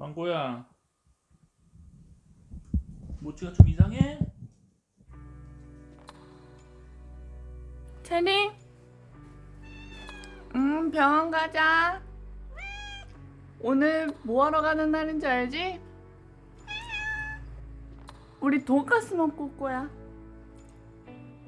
망고야 모찌가 좀 이상해? 체리? 응, 병원 가자. 오늘 뭐 하러 가는 날인지 알지? 우리 돈가스 먹고 올 거야.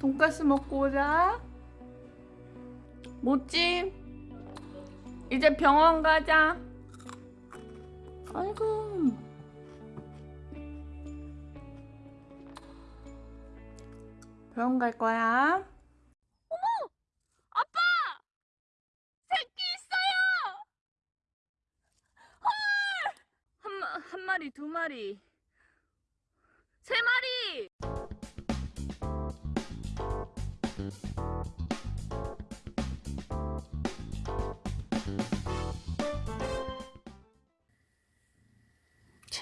돈가스 먹고 오자. 모찌, 이제 병원 가자. 아이고. 병원 갈 거야. 새끼 있어요! 헐! 한, 마- 한 마리, 두 마리, 세 마리!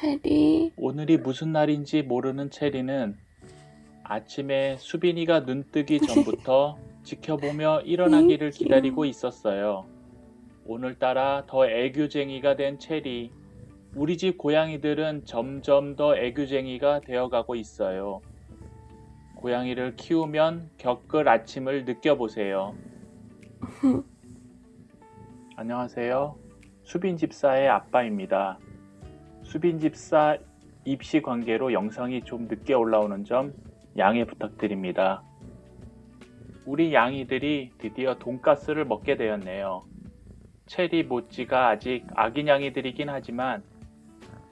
체리, 오늘이 무슨 날인지 모르는 체리는 아침에 수빈이가 눈 뜨기 전부터 지켜보며 일어나기를 기다리고 있었어요. 오늘따라 더 애교쟁이가 된 체리. 우리 집 고양이들은 점점 더 애교쟁이가 되어가고 있어요. 고양이를 키우면 겪을 아침을 느껴보세요. 안녕하세요. 수빈 집사의 아빠입니다. 수빈 집사 입시 관계로 영상이 좀 늦게 올라오는 점 양해 부탁드립니다. 우리 양이들이 드디어 돈가스를 먹게 되었네요. 체리 모찌가 아직 아기 양이들이긴 하지만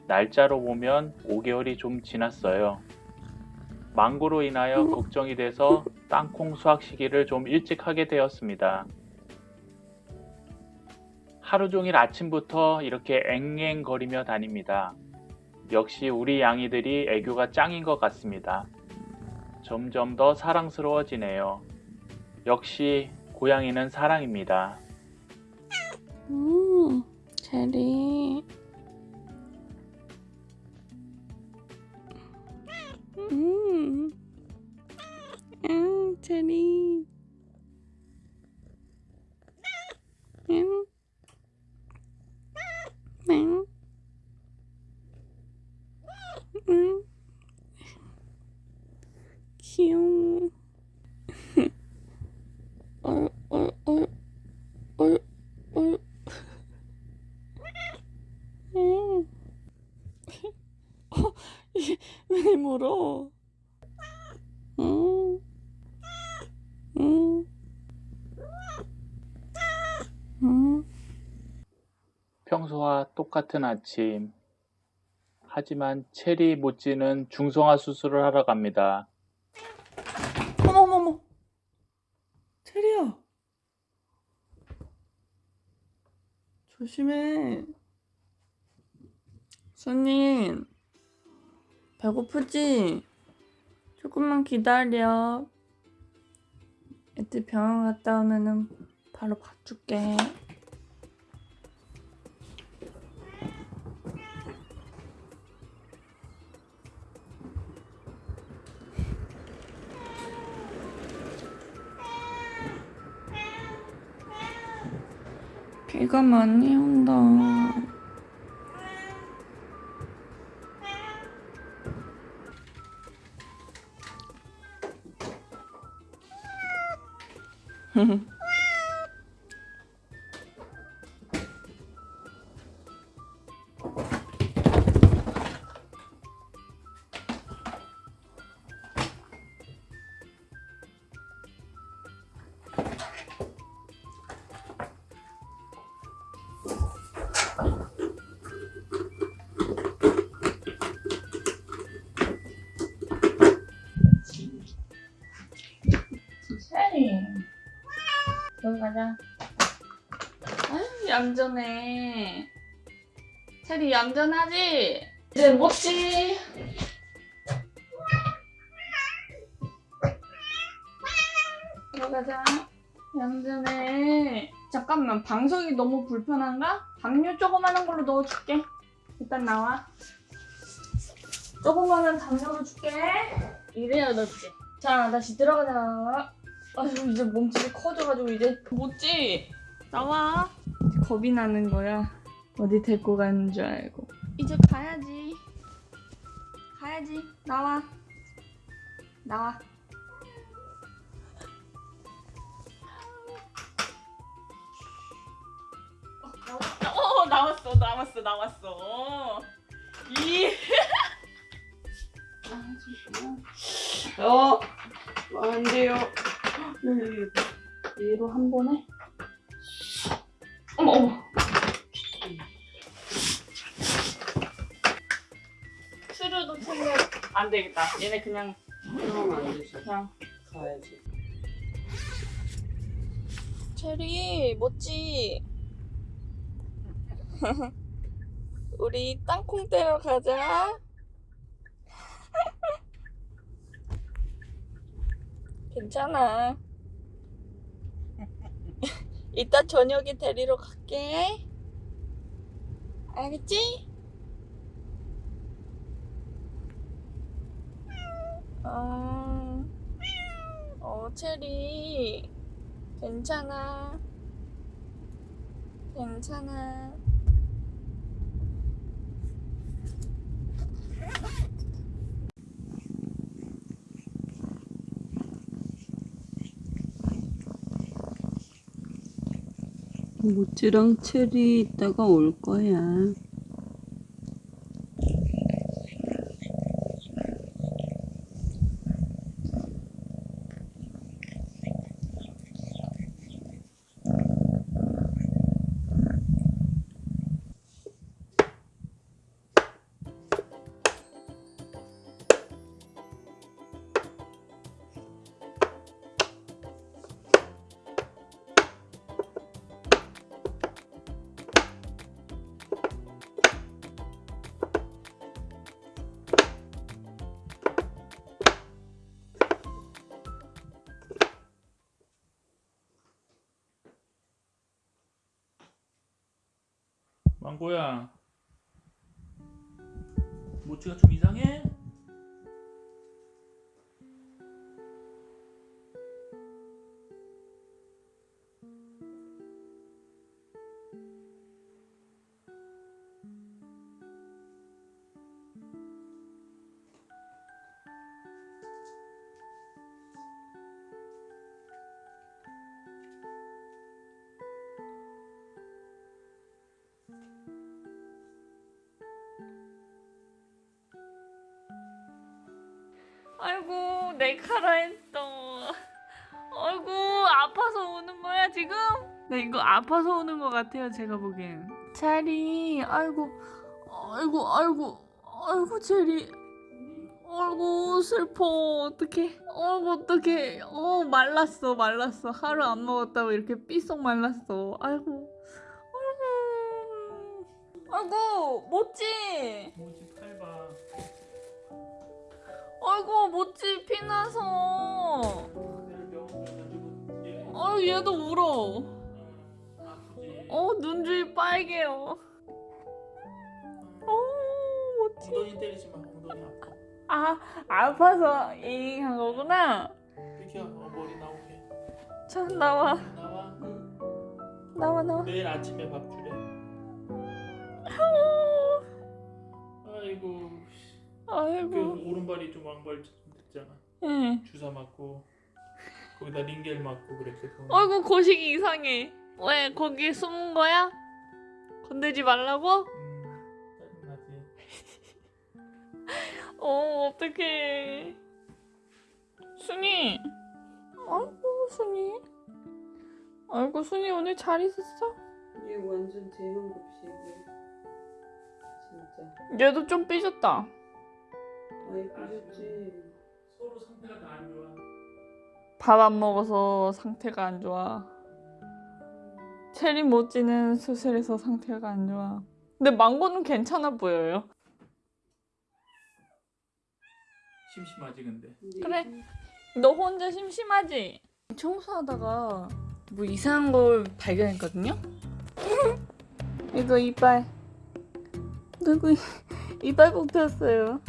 날짜로 보면 5개월이 좀 지났어요. 망고로 인하여 걱정이 돼서 땅콩 수확 시기를 좀 일찍 하게 되었습니다. 하루 종일 아침부터 이렇게 앵앵거리며 다닙니다. 역시 우리 양이들이 애교가 짱인 것 같습니다. 점점 더 사랑스러워지네요. 역시 고양이는 사랑입니다. 음, 체리. 음, 음, 체리. 음, 음, 음, 귀여워. 얼, 얼, 얼, 얼, 얼. 음. 어, 이게 왜 물어? 음. 음. 음. 평소와 똑같은 아침. 하지만 체리 모찌는 중성화 수술을 하러 갑니다. 어머머머. 체리야. 조심해. 손님. 배고프지? 조금만 기다려. 애들 병원 갔다 오면은 바로 밥 줄게. 비가 많이 온다. Mm-hmm. 가자. 아유, 얌전해. 체리 얌전하지? 이제 먹지? 들어가자. 얌전해. 잠깐만, 방석이 너무 불편한가? 담요 조그마한 걸로 넣어줄게. 일단 나와. 조그마한 담요로 줄게. 이래야 넣지. 자, 다시 들어가자. 아유, 이제 몸집이 커져가지고 이제 못지. 나와. 이제 겁이 나는 거야. 어디 데리고 가는 줄 알고. 이제 가야지. 가야지. 나와. 나와. 어, 나왔어. 나왔어. 나왔어. 이. 어, 안 돼요. 얘로 한 번에. 어머 어머. 수류도 챙겨. 안 되겠다. 얘네 그냥 그러면 안 되죠. 그냥. 가야지. 체리 멋지. 우리 땅콩 떼러 가자. 괜찮아. 이따 저녁에 데리러 갈게. 알겠지? 어, 어, 체리. 괜찮아. 괜찮아. 모찌랑 체리 이따가 올 거야. 망고야. 모찌가 좀 이상해? 아이고 내 카라 했어. 아이고 아파서 우는 거야 지금? 네 이거 아파서 우는 것 같아요 제가 보기엔. 체리 아이고 아이고 아이고 아이고 체리. 아이고 슬퍼 어떡해 아이고 어떡해 어 말랐어 말랐어 하루 안 먹었다고 이렇게 삐썩 말랐어 아이고 아이고 아이고 멋지 모찌 팔 봐. 아이고 멋지 피나서 아 얘도 울어. 어 눈주위 빨개요 어 아파. 아 아파서 잉한 거구나 비켜. 어, 나와 나와. 나와 나와 내일 아침에 밥 주래. 아이고. 그 아이고 오른발이 좀 왕발 좀 됐잖아. 응. 주사 맞고 거기다 링겔 맞고 그랬거든. 아이고 거식이 이상해 왜 거기 숨은 거야? 건들지 말라고? 음, 짜증나지. 어 어떡해 순이 아이고 순이 아이고 순이 오늘 잘 있었어? 얘 완전 대형급식이야. 진짜. 얘도 좀 삐졌다 아이 그랬지. 서로 상태가 다 안 좋아. 밥 안 먹어서 상태가 안 좋아 체리 모찌는 수술해서 상태가 안 좋아 근데 망고는 괜찮아 보여요 심심하지 근데. 그래. 너 혼자 심심하지? 청소하다가 뭐 이상한 걸 발견했거든요? 이거 이빨 누구 이- 이빨 뽑혔어요